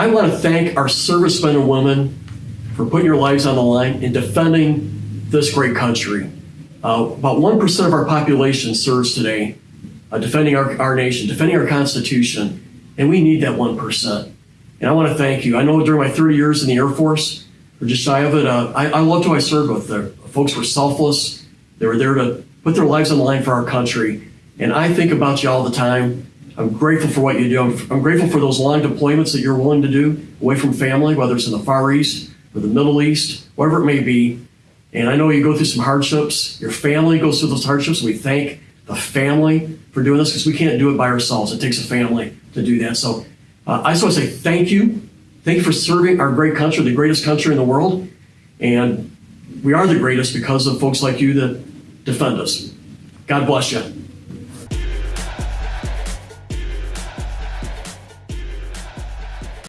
I want to thank our servicemen and women for putting your lives on the line and defending this great country. Uh, about 1% of our population serves today, uh, defending our, our nation, defending our Constitution, and we need that 1%. And I want to thank you. I know during my 30 years in the Air Force, or just shy of it, uh, I, I loved who I served with. The folks were selfless. They were there to put their lives on the line for our country. And I think about you all the time. I'm grateful for what you do. I'm, I'm grateful for those long deployments that you're willing to do away from family, whether it's in the Far East or the Middle East, whatever it may be. And I know you go through some hardships. Your family goes through those hardships. We thank the family for doing this because we can't do it by ourselves. It takes a family to do that. So uh, I just want to say thank you. Thank you for serving our great country, the greatest country in the world. And we are the greatest because of folks like you that defend us. God bless you.